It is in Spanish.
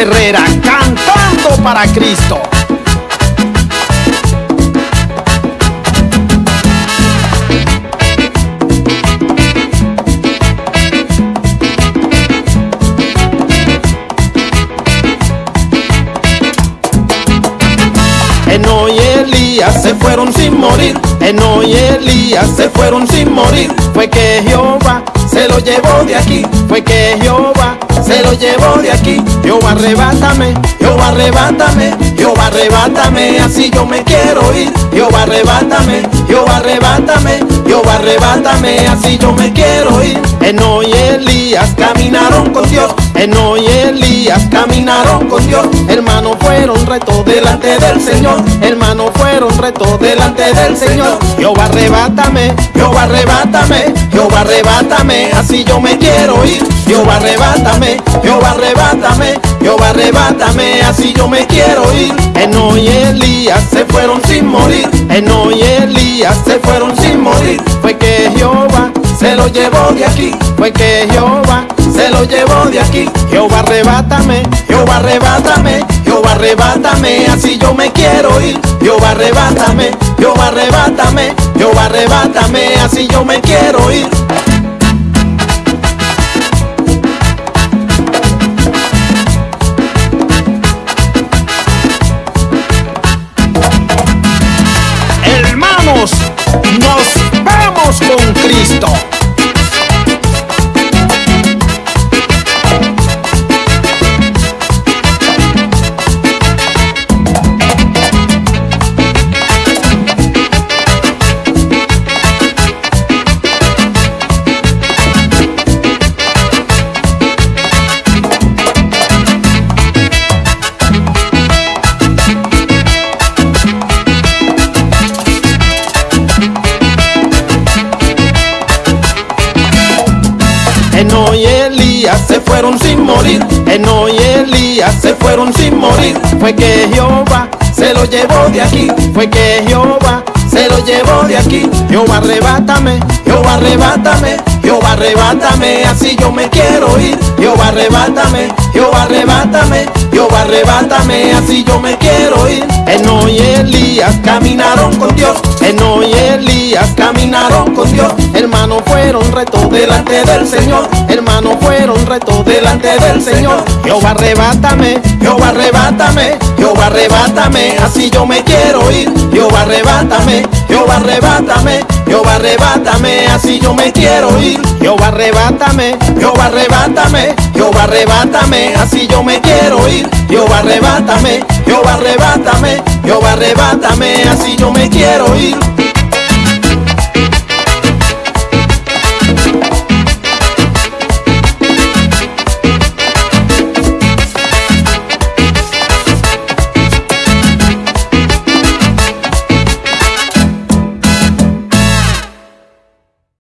Herrera cantando para Cristo. Eno y Elías se fueron sin morir. Eno y Elías se fueron sin morir. Fue que Jehová se lo llevó de aquí. Fue que Jehová se lo llevó Jehová arrebátame, Jehová arrebátame, Jehová arrebátame, así yo me quiero ir. Jehová arrebátame, Jehová arrebátame, Jehová arrebátame, así yo me quiero ir. Eno y Elías caminaron con Dios. Eno y Elías caminaron con Dios. Hermanos fueron retos delante del Señor. Hermanos delante del Señor. Jehová arrebátame, Jehová arrebátame, Jehová arrebátame, así yo me quiero ir. Jehová arrebátame, Jehová arrebátame, Jehová arrebátame, así yo me quiero ir. Eno y Elías se fueron sin morir. Eno y Elías se fueron sin morir. Fue que Jehová se lo llevó de aquí. Fue que Jehová se lo llevó de aquí. Jehová arrebátame, Jehová arrebátame, arrebátame, así yo me quiero ir. Jehová arrebátame, Jehová arrebátame, Jehová arrebátame, así yo me quiero ir. Eno y Elías se fueron sin morir. Eno y Elías se fueron sin morir. Fue que Jehová se lo llevó de aquí. Fue que Jehová se lo llevó de aquí. Jehová arrebátame, Jehová arrebátame, Jehová arrebátame, así yo me quiero ir. Jehová arrebátame, Jehová arrebátame, Jehová arrebátame, así yo me quiero ir. Eno y Elías caminaron con Dios. Eno y Elías caminaron con Dios. Fueron retos delante del Señor. Hermanos fueron retos delante del Señor. Jehová arrebátame, Jehová arrebátame, Jehová arrebátame, así yo me quiero ir. Jehová arrebátame, Jehová arrebátame, Jehová arrebátame, así yo me quiero ir. Jehová arrebátame, Jehová arrebátame, Jehová arrebátame, así yo me quiero ir. Jehová arrebátame, Jehová arrebátame, Jehová arrebátame, así yo me quiero ir.